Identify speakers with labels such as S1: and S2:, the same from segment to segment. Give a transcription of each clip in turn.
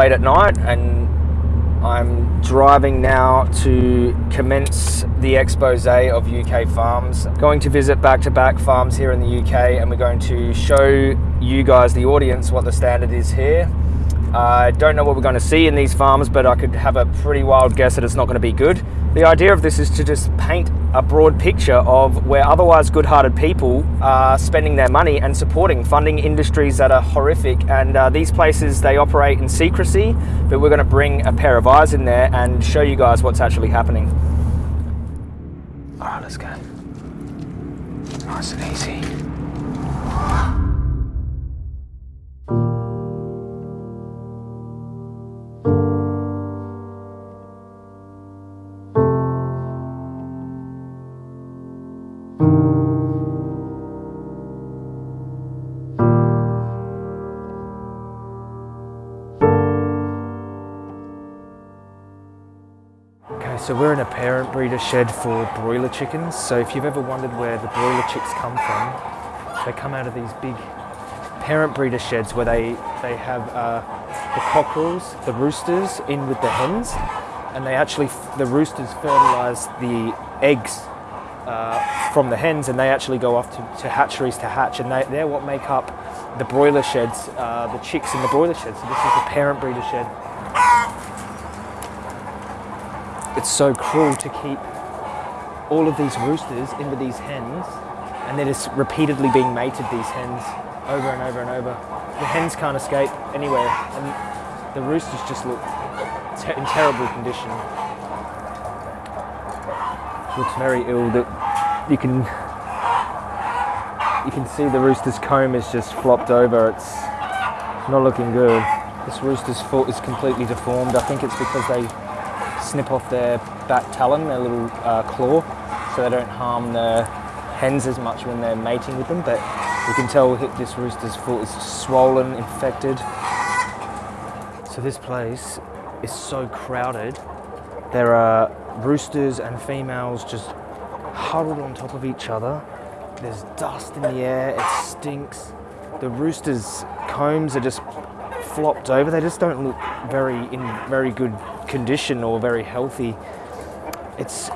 S1: late at night and I'm driving now to commence the expose of UK farms. Going to visit back-to-back -back farms here in the UK and we're going to show you guys, the audience, what the standard is here. I don't know what we're going to see in these farms, but I could have a pretty wild guess that it's not going to be good. The idea of this is to just paint a broad picture of where otherwise good-hearted people are spending their money and supporting, funding industries that are horrific. And uh, these places, they operate in secrecy, but we're going to bring a pair of eyes in there and show you guys what's actually happening. All right, let's go. Nice and easy. So we're in a parent breeder shed for broiler chickens. So if you've ever wondered where the broiler chicks come from, they come out of these big parent breeder sheds where they, they have uh, the cockerels, the roosters in with the hens, and they actually, the roosters fertilize the eggs uh, from the hens and they actually go off to, to hatcheries to hatch and they, they're what make up the broiler sheds, uh, the chicks in the broiler sheds. So this is the parent breeder shed it's so cruel to keep all of these roosters into these hens and they're just repeatedly being mated, these hens, over and over and over. The hens can't escape anywhere and the roosters just look te in terrible condition. Looks very ill that you can you can see the rooster's comb is just flopped over. It's not looking good. This rooster's foot is completely deformed. I think it's because they snip off their back talon, their little uh, claw, so they don't harm the hens as much when they're mating with them. But you can tell this rooster's foot is swollen, infected. So this place is so crowded. There are roosters and females just huddled on top of each other. There's dust in the air, it stinks. The roosters' combs are just flopped over. They just don't look very in very good condition or very healthy. It's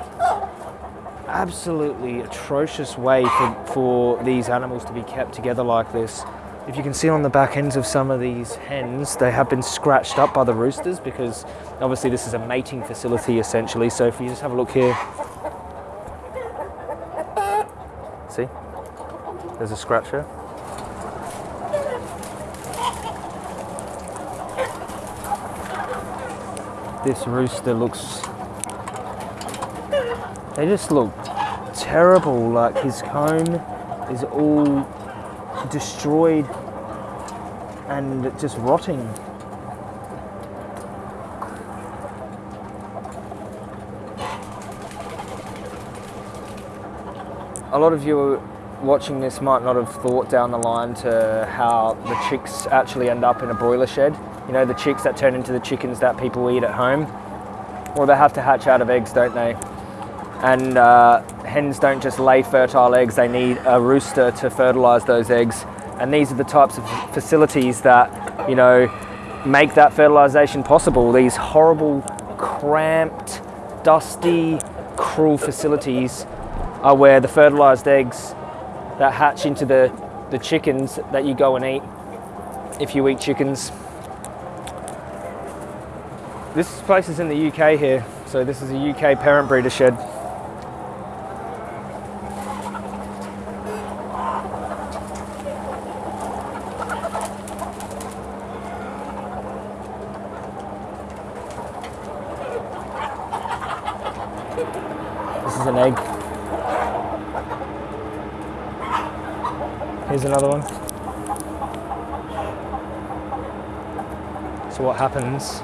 S1: absolutely atrocious way for, for these animals to be kept together like this. If you can see on the back ends of some of these hens, they have been scratched up by the roosters because obviously this is a mating facility essentially. So if you just have a look here, see, there's a scratcher. This rooster looks they just look terrible like his comb is all destroyed and just rotting. A lot of you watching this might not have thought down the line to how the chicks actually end up in a broiler shed you know, the chicks that turn into the chickens that people eat at home. Well, they have to hatch out of eggs, don't they? And uh, hens don't just lay fertile eggs, they need a rooster to fertilize those eggs. And these are the types of facilities that, you know, make that fertilization possible. These horrible, cramped, dusty, cruel facilities are where the fertilized eggs that hatch into the, the chickens that you go and eat if you eat chickens. This place is in the UK here, so this is a UK parent breeder shed. This is an egg. Here's another one. So what happens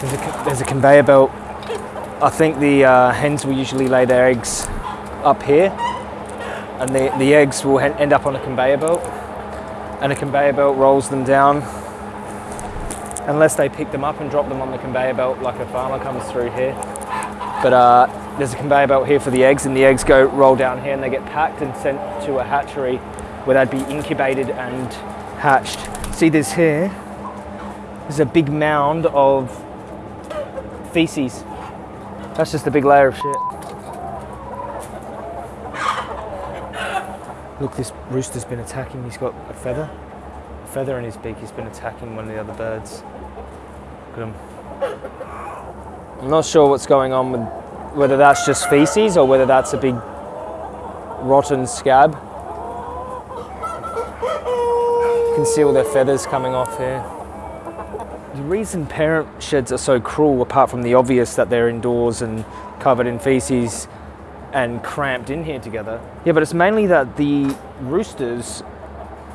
S1: There's a, there's a conveyor belt. I think the uh, hens will usually lay their eggs up here and the, the eggs will end up on a conveyor belt and a conveyor belt rolls them down unless they pick them up and drop them on the conveyor belt like a farmer comes through here. But uh, there's a conveyor belt here for the eggs and the eggs go roll down here and they get packed and sent to a hatchery where they'd be incubated and hatched. See this here? There's a big mound of feces. That's just a big layer of shit. Look, this rooster's been attacking. He's got a feather, a feather in his beak. He's been attacking one of the other birds. Look at him. I'm not sure what's going on with whether that's just feces or whether that's a big rotten scab. You can see all their feathers coming off here. The reason parent sheds are so cruel, apart from the obvious that they're indoors and covered in feces and cramped in here together, yeah, but it's mainly that the roosters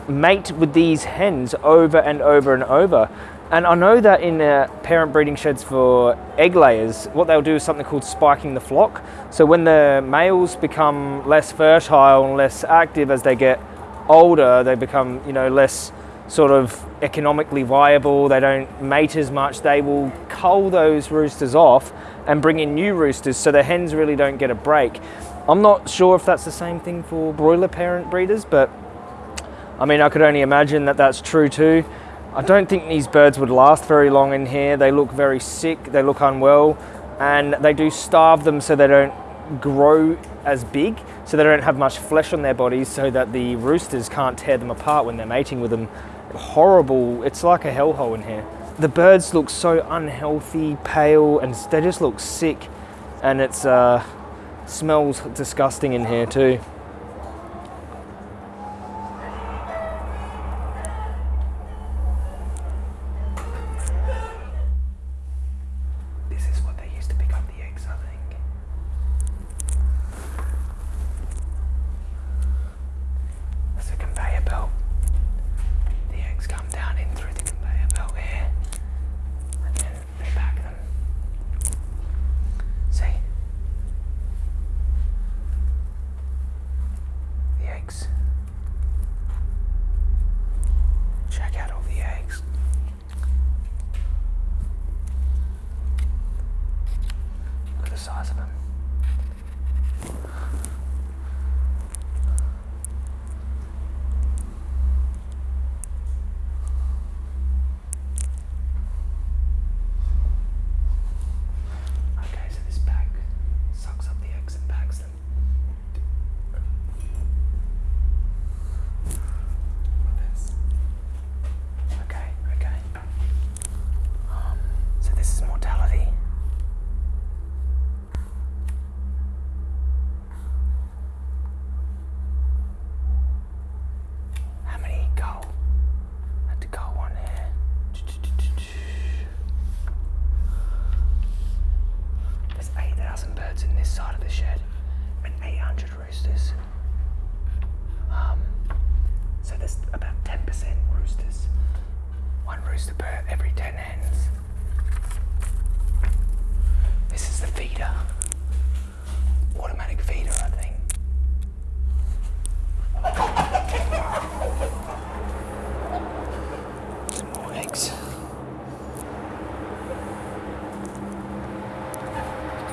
S1: mate with these hens over and over and over. And I know that in uh, parent breeding sheds for egg layers, what they'll do is something called spiking the flock. So when the males become less fertile and less active as they get older, they become, you know, less sort of economically viable, they don't mate as much, they will cull those roosters off and bring in new roosters so the hens really don't get a break. I'm not sure if that's the same thing for broiler parent breeders, but I mean, I could only imagine that that's true too. I don't think these birds would last very long in here. They look very sick, they look unwell, and they do starve them so they don't grow as big, so they don't have much flesh on their bodies, so that the roosters can't tear them apart when they're mating with them. Horrible, it's like a hellhole in here. The birds look so unhealthy, pale, and they just look sick, and it's uh, smells disgusting in here too.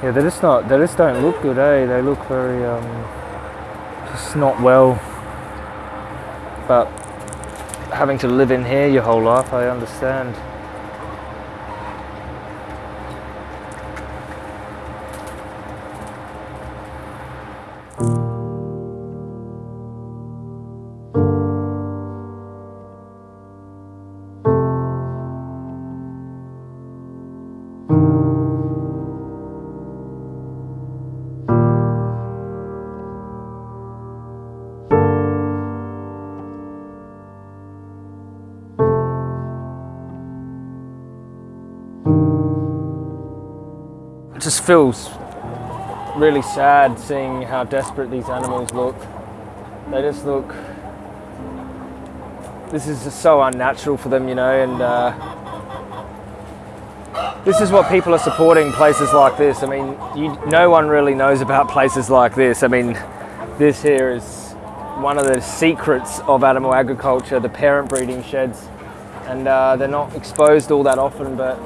S1: Yeah, they just not. They just don't look good, eh? They look very um, just not well. But having to live in here your whole life, I understand. It just feels really sad seeing how desperate these animals look. They just look. This is just so unnatural for them, you know, and uh, this is what people are supporting places like this. I mean, you, no one really knows about places like this. I mean, this here is one of the secrets of animal agriculture, the parent breeding sheds. And uh, they're not exposed all that often, but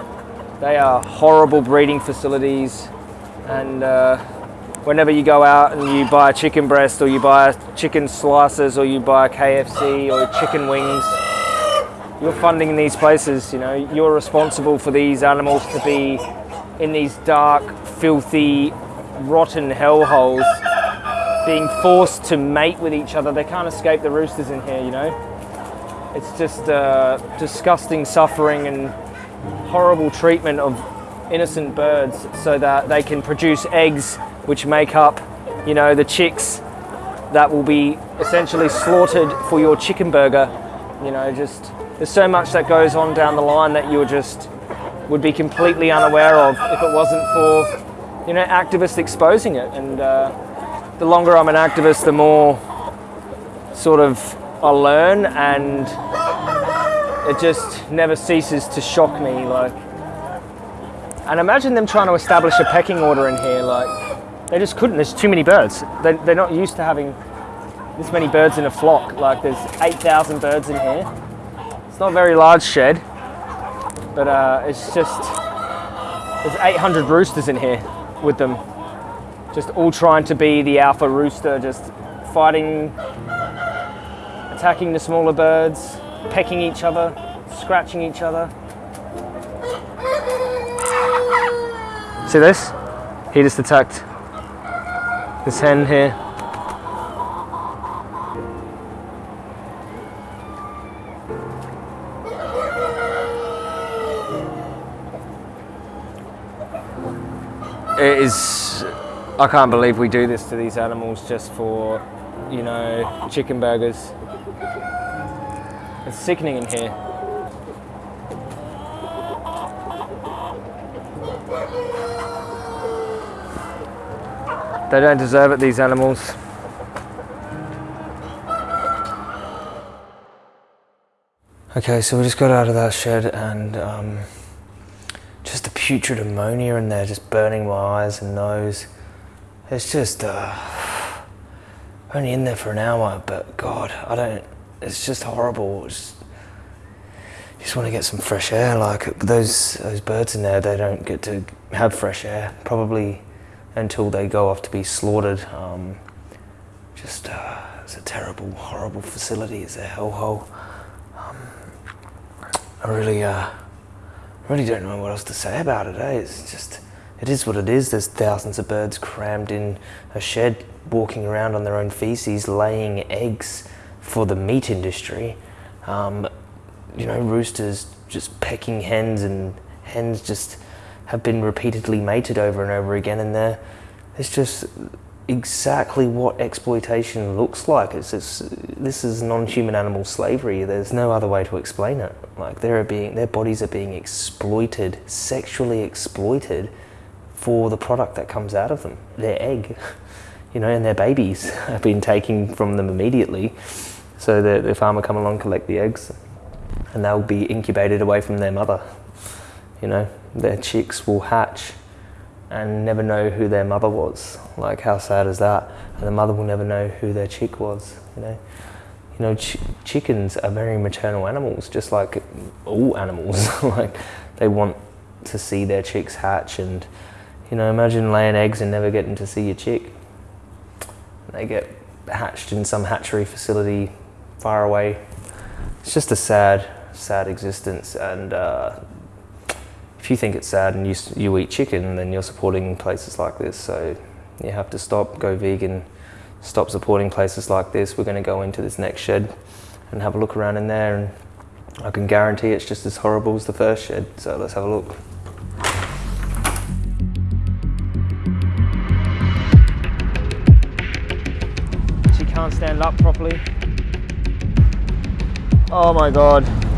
S1: they are horrible breeding facilities. And uh, whenever you go out and you buy a chicken breast or you buy chicken slices or you buy KFC or chicken wings, you're funding these places. You know, you're responsible for these animals to be in these dark, filthy, rotten hellholes, being forced to mate with each other. They can't escape the roosters in here. You know, it's just uh, disgusting suffering and horrible treatment of innocent birds, so that they can produce eggs, which make up, you know, the chicks that will be essentially slaughtered for your chicken burger. You know, just there's so much that goes on down the line that you just would be completely unaware of if it wasn't for, you know, activists exposing it. And uh, the longer I'm an activist, the more sort of I learn, and it just never ceases to shock me. Like, and imagine them trying to establish a pecking order in here, like they just couldn't. There's too many birds. They, they're not used to having this many birds in a flock. Like there's 8,000 birds in here. It's not a very large shed, but uh, it's just, there's 800 roosters in here with them. Just all trying to be the alpha rooster, just fighting, attacking the smaller birds, pecking each other, scratching each other. See this? He just attacked this hen here. It is, I can't believe we do this to these animals just for, you know, chicken burgers. It's sickening in here. They don't deserve it, these animals. Okay, so we just got out of that shed and um, just the putrid ammonia in there just burning my eyes and nose. It's just uh, only in there for an hour, but God, I don't. It's just horrible. It's, you just want to get some fresh air. Like those those birds in there, they don't get to have fresh air. Probably until they go off to be slaughtered. Um, just uh, it's a terrible, horrible facility. It's a hellhole. Um, I really, uh, really don't know what else to say about it. Eh? It's just, it is what it is. There's thousands of birds crammed in a shed, walking around on their own feces, laying eggs for the meat industry. Um, you know, roosters just pecking hens and hens just have been repeatedly mated over and over again, and they're, it's just exactly what exploitation looks like. It's this is non-human animal slavery. There's no other way to explain it. Like they're being, their bodies are being exploited, sexually exploited, for the product that comes out of them, their egg, you know, and their babies have been taken from them immediately. So the, the farmer come along collect the eggs, and they'll be incubated away from their mother. You know, their chicks will hatch and never know who their mother was. Like how sad is that? And the mother will never know who their chick was. You know, you know, ch chickens are very maternal animals, just like all animals. like they want to see their chicks hatch, and you know, imagine laying eggs and never getting to see your chick. They get hatched in some hatchery facility far away. It's just a sad, sad existence, and uh, if you think it's sad and you, you eat chicken, then you're supporting places like this. So you have to stop, go vegan, stop supporting places like this. We're going to go into this next shed and have a look around in there. And I can guarantee it's just as horrible as the first shed. So let's have a look. She can't stand up properly. Oh my God.